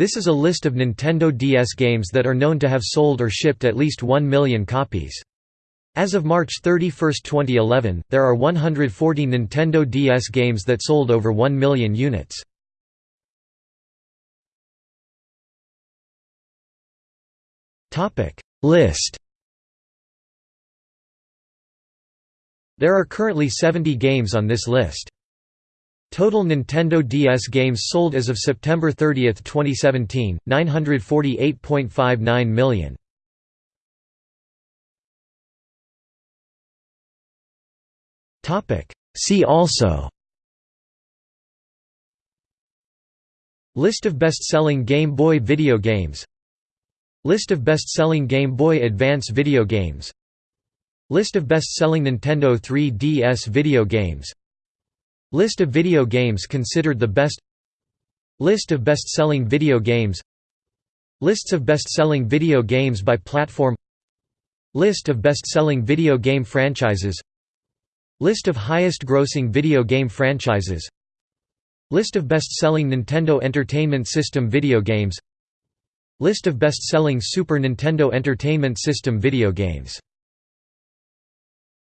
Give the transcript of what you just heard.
This is a list of Nintendo DS games that are known to have sold or shipped at least 1 million copies. As of March 31, 2011, there are 140 Nintendo DS games that sold over 1 million units. List There are currently 70 games on this list. Total Nintendo DS games sold as of September 30, 2017, 948.59 million. See also List of best-selling Game Boy video games List of best-selling Game Boy Advance video games List of best-selling Nintendo 3DS video games List of video games considered the best. List of best-selling video games. Lists of best-selling video games by platform. List of best-selling video game franchises. List of highest-grossing video game franchises. List of best-selling Nintendo Entertainment System video games. List of best-selling Super Nintendo Entertainment System video games